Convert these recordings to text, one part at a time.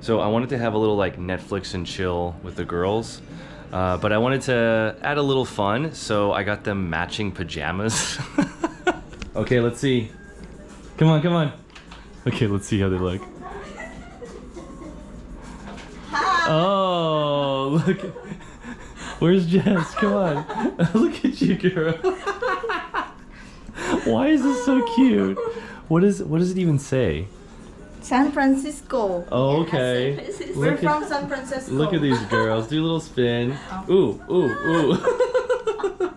So I wanted to have a little like Netflix and chill with the girls. Uh, but I wanted to add a little fun, so I got them matching pajamas. okay, let's see. Come on, come on. Okay, let's see how they look. Oh, look. Where's Jess? Come on. look at you, girl. Why is this so cute? What is what does it even say? San Francisco. Oh, okay. We're Look from San Francisco. look at these girls. Do a little spin. Oh. Ooh, ooh, ooh.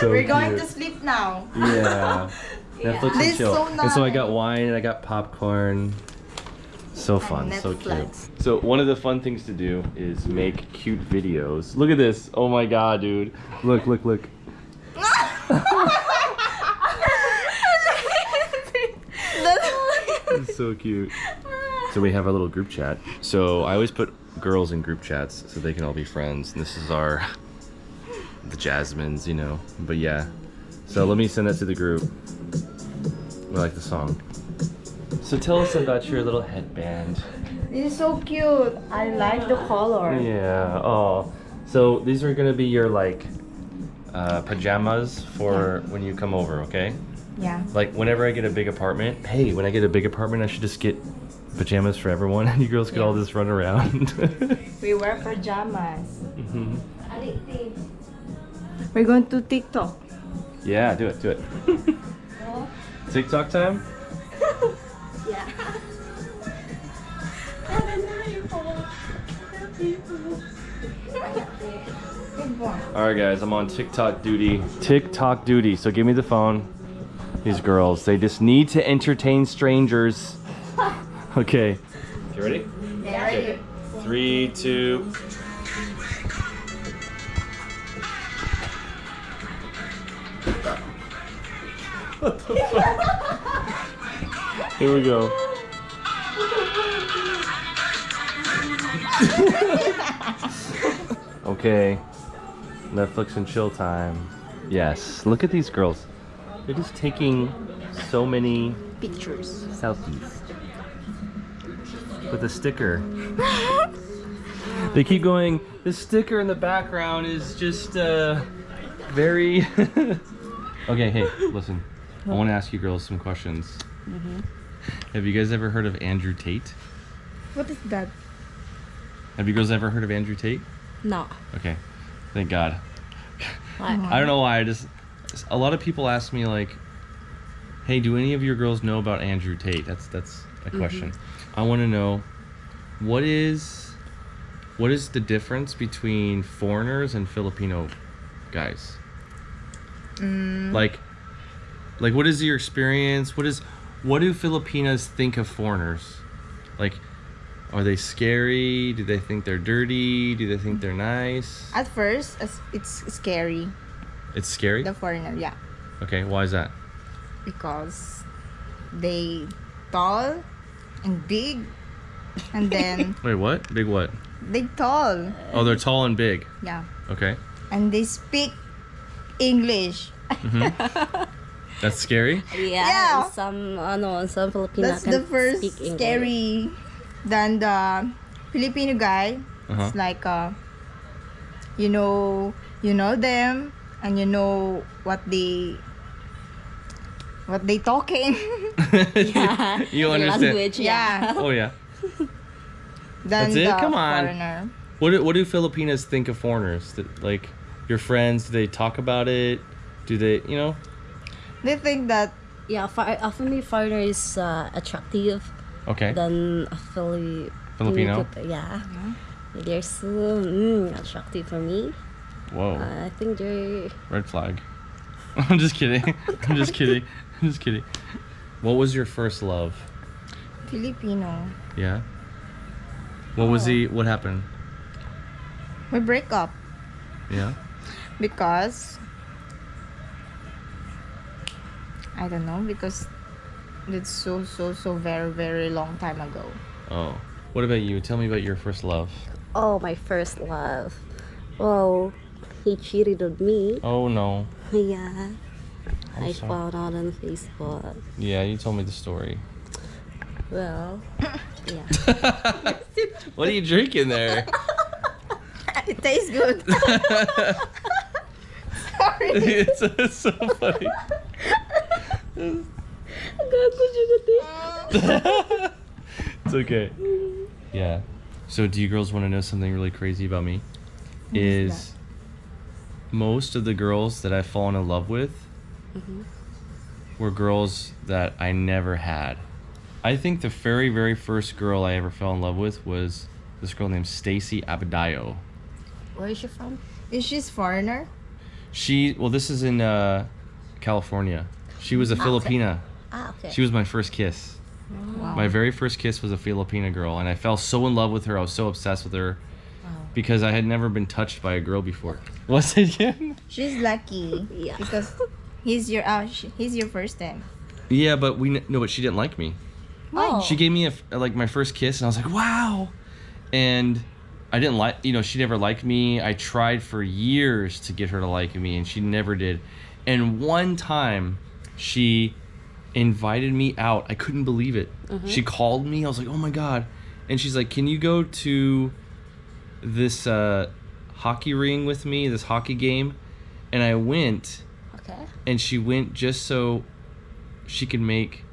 so We're going to sleep now. Yeah. Netflix and chill. so And so I got wine and I got popcorn. So fun, so cute. So one of the fun things to do is make cute videos. Look at this. Oh my god, dude. Look, look, look. It's so cute. So we have our little group chat. So I always put girls in group chats so they can all be friends. And this is our the Jasmines, you know. But yeah. So let me send that to the group. We like the song. So tell us about your little headband. This is so cute. I like the color. Yeah. Oh. So these are gonna be your like uh, pajamas for when you come over, okay? Yeah. Like whenever I get a big apartment, hey, when I get a big apartment, I should just get pajamas for everyone, and you girls could all Yeah. just run around. We wear pajamas. Mhm. We're going to TikTok. Yeah, do it, do it. TikTok time? yeah. All right, guys, I'm on TikTok duty. TikTok duty. So give me the phone. These girls, they just need to entertain strangers. Okay. You ready? Yeah. ready. Three, two. What the fuck? Here we go. okay. Netflix and chill time. Yes. Look at these girls. They're just taking so many Pictures. selfies with a sticker. they keep going. The sticker in the background is just uh, very. okay, hey, listen. I want to ask you girls some questions. Have you guys ever heard of Andrew Tate? What is that? Have you girls ever heard of Andrew Tate? No. Okay, thank God. Why? I don't know why. I just a lot of people ask me like, "Hey, do any of your girls know about Andrew Tate?" That's that's a mm-hmm. question. I want to know what is what is the difference between foreigners and Filipino guys? Mm. Like, like what is your experience? What is what do Filipinas think of foreigners? Like, are they scary? Do they think they're dirty? Do they think mm. they're nice? At first, it's scary. It's scary. The foreigner, yeah, Okay, why is that? because they tall and big, and then Wait, what? Big what? they tall, Oh, they're tall and big. yeah, Okay. and they speak English. That's scary. Yeah. Yeah. Some ano, some Filipino That's can the first speak scary. Then the Filipino guy, Uh-huh. it's like uh, you know, you know them, and you know what they, what they talking. Yeah. you understand. Language, yeah. yeah. Oh yeah. Then That's it? the Come on. foreigner. What do, what do Filipinas think of foreigners? That, like your friends, do they talk about it? Do they, you know? They think that Yeah, for, uh, for me, foreigner is uh, attractive Okay. than a Fili- Filipino? Yeah. They're so mm, attractive for me. Whoa. Uh, I think they're Red flag. I'm just kidding. I'm just kidding. I'm just kidding. What was your first love? Filipino. Yeah. What was Oh. he? What happened? We break up Yeah. because I don't know because it's so so so very very long time ago. Oh. What about you? Tell me about your first love. oh my first love. Well, he cheated on me. Oh no. Yeah. I sorry. found out on Facebook. Yeah, you told me the story. Well, Yeah. what are you drinking there? It tastes good. Sorry. it's, it's so funny. Gago juga deh. it's okay. Yeah. So, do you girls want to know something really crazy about me? Is most of the girls that I've fallen in love with Mhm. were girls that I never had. I think the very, very first girl I ever fell in love with was this girl named Stacy Abadayo. Where is she from? Is she a foreigner? She, well, this is in uh, California. She was a Okay. Filipina. Ah, okay. She was my first kiss. Wow. My very first kiss was a Filipina girl, and I fell so in love with her. I was so obsessed with her Wow. Because I had never been touched by a girl before. What's it again? She's lucky Yeah. because he's your uh, he's your first time. Yeah, but we kn- no, but she didn't like me. Oh. She gave me a like my first kiss, and I was like, wow. And I didn't like, you know, she never liked me. I tried for years to get her to like me, and she never did. And one time, she invited me out. I couldn't believe it. She called me. I was like, oh my god. And she's like, can you go to this uh, hockey ring with me, this hockey game? And I went Okay. and she went just so she could make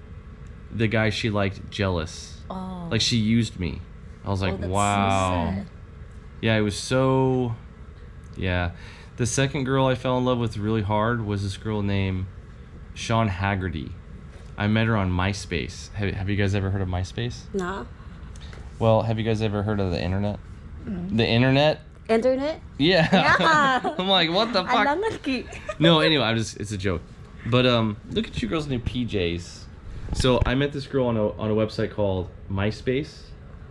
the guy she liked jealous. Oh. Like she used me. I was Oh, like, that's so wow. sad. yeah, it was so. Yeah, the second girl I fell in love with really hard was this girl named Sean Haggerty. I met her on MySpace. Have, have you guys ever heard of MySpace? No. Well, have you guys ever heard of the internet? The internet? Internet? Yeah. Yeah. I'm like, what the fuck? Alangan ki. no, anyway, I'm just it's a joke. But um look at you girls named PJs. So I met this girl on a on a website called MySpace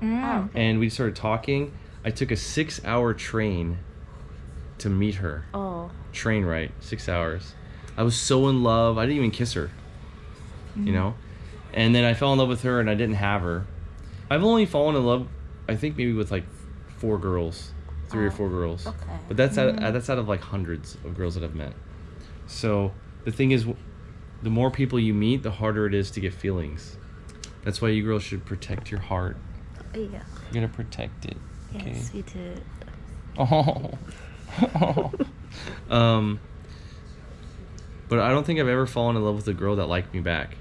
Mm. and we started talking. I took a six hour train to meet her. Oh. Train ride, six hours. I was so in love. I didn't even kiss her. You know? And then I fell in love with her and I didn't have her. I've only fallen in love I think maybe with like four girls. Three or oh, four girls. okay. But that's out, mm. uh, that's out of like hundreds of girls that I've met. So the thing is, the more people you meet, the harder it is to get feelings. That's why you girls should protect your heart. Uh, yeah. You gotta protect it. Okay. Yes, we did. Oh. um. But I don't think I've ever fallen in love with a girl that liked me back.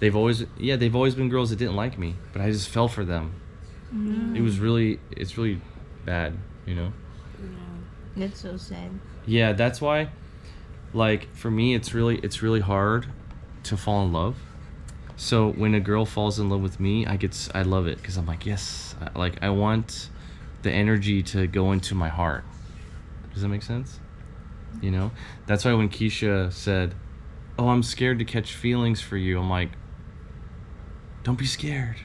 They've always, yeah, they've always been girls that didn't like me, but I just fell for them. Mm. It was really, it's really bad, you know. That's so sad. Yeah, that's why like for me it's really it's really hard to fall in love. So when a girl falls in love with me, I get I love it cuz I'm like, yes, I, like I want the energy to go into my heart. Does that make sense? You know? That's why when Keisha said, "Oh, I'm scared to catch feelings for you." I'm like, "Don't be scared.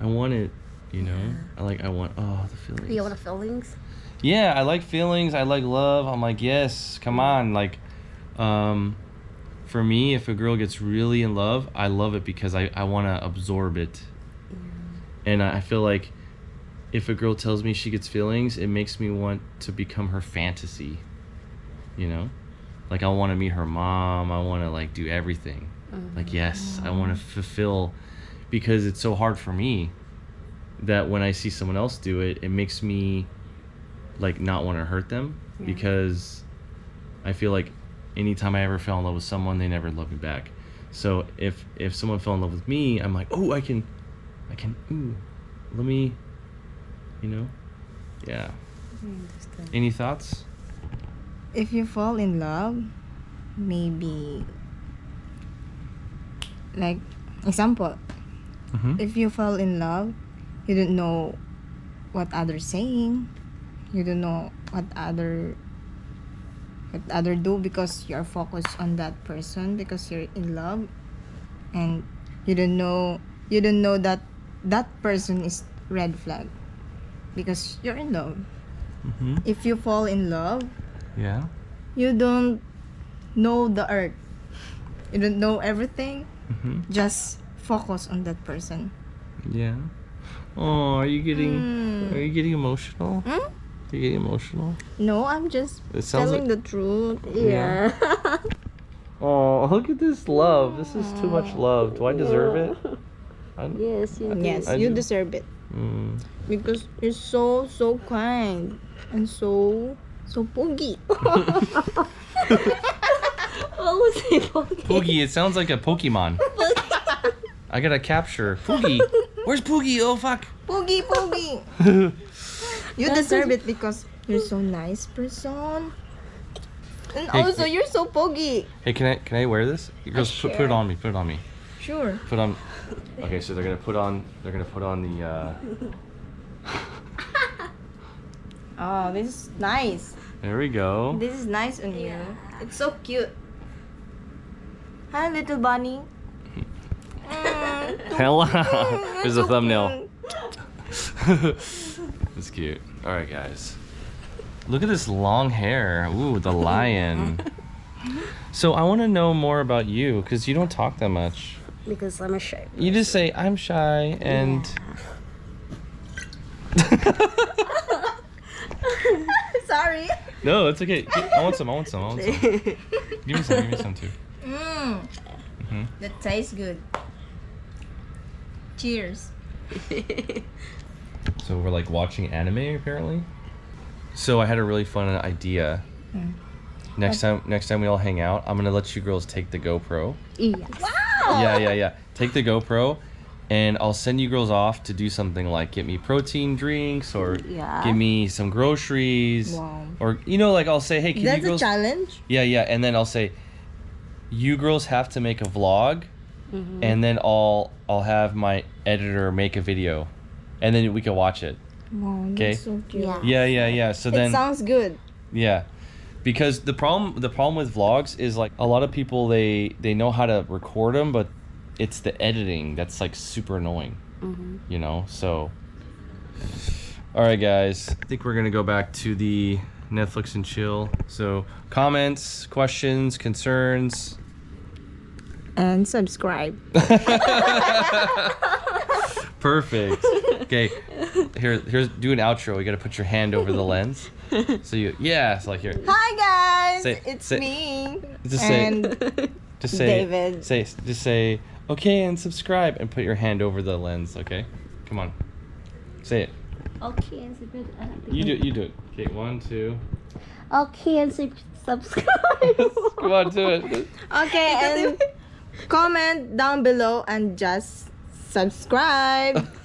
I want it." You know? I like I want oh, the feelings. You want the feelings? Yeah, I like feelings. I like love. I'm like, yes, come on. Like, um, for me, if a girl gets really in love, I love it because I, I want to absorb it. yeah. And I I feel like if a girl tells me she gets feelings, it makes me want to become her fantasy. You know? Like, I want to meet her mom. I want to, like, do everything. Like, yes, I want to fulfill because it's so hard for me that when I see someone else do it, it makes me like not want to hurt them Yeah. because I feel like anytime I ever fell in love with someone, they never loved me back. So if if someone fell in love with me, I'm like, oh, I can, I can, ooh, let me, you know, yeah. Any thoughts? If you fall in love, maybe like example, Mm-hmm. if you fall in love, you don't know what others saying. You don't know what other what other do because you're focused on that person because you're in love and you don't know you don't know that that person is red flag because you're in love. Mm-hmm. If you fall in love, Yeah. you don't know the earth. You don't know everything. Mm-hmm. Just focus on that person. Yeah. Oh, are you getting? Mm. Are you getting emotional? Hmm? Are you getting emotional? No, I'm just It sounds telling like. the truth. Yeah. Oh, look at this love. This is too much love. Do I deserve it? I, Yes, you do. Yes, I you do. deserve it mm, because you're so so kind and so so poogie. What was he talking? Poogie, it sounds like a Pokemon. I gotta capture Poogie. Where's Poogie? Oh fuck. Poogie, poogie. You deserve it because you're so nice person. And Hey, also hey. you're so poogie. Hey, can I can I wear this? You Girls, put, put it on me. Put it on me. Sure. Put on. Okay, so they're gonna put on. They're gonna put on the. uh Oh, this is nice. There we go. This is nice on you. It's so cute. Hi, little bunny. Hello. mm, There's a thumbnail. cute. That's cute. All right, guys. Look at this long hair. Ooh, the lion. So I want to know more about you because you don't talk that much. Because I'm a shy. You just say I'm shy and. Sorry. no, it's okay. I want some. I want some. I want some. Give me some. Give me some too. Mm. Mhm. That tastes good. Cheers. So we're like watching anime apparently. So I had a really fun idea. Mm. Next time, next time we all hang out, I'm gonna let you girls take the GoPro. Yes. Wow. Yeah, yeah, yeah. Take the GoPro, and I'll send you girls off to do something like get me protein drinks or Yeah. give me some groceries, Wow. or you know, like I'll say, hey, can That's you a challenge. Yeah, yeah, and then I'll say, you girls have to make a vlog, Mhm. and then I'll I'll have my editor make a video, and then we can watch it. Wow, Okay. so. Yeah. Yeah, yeah, yeah. So It then, sounds good. yeah, because the problem the problem with vlogs is like a lot of people they they know how to record them, but it's the editing that's like super annoying. Mhm. You know, so. All right, guys. I think we're gonna go back to the Netflix and chill. So comments, questions, concerns. And subscribe. Perfect. Okay, here, here's do an outro. You gotta put your hand over the lens. So you, yeah, it's like here. Hi guys, Say- it's say- me. Just say- and Just say, David. say, just say, okay, and subscribe, and put your hand over the lens. Okay, come on, say it. Okay, and sub- uh, You do, it, you do it. Okay, one, two. Okay, and subscribe. come on, do it. okay, and comment down below and just subscribe.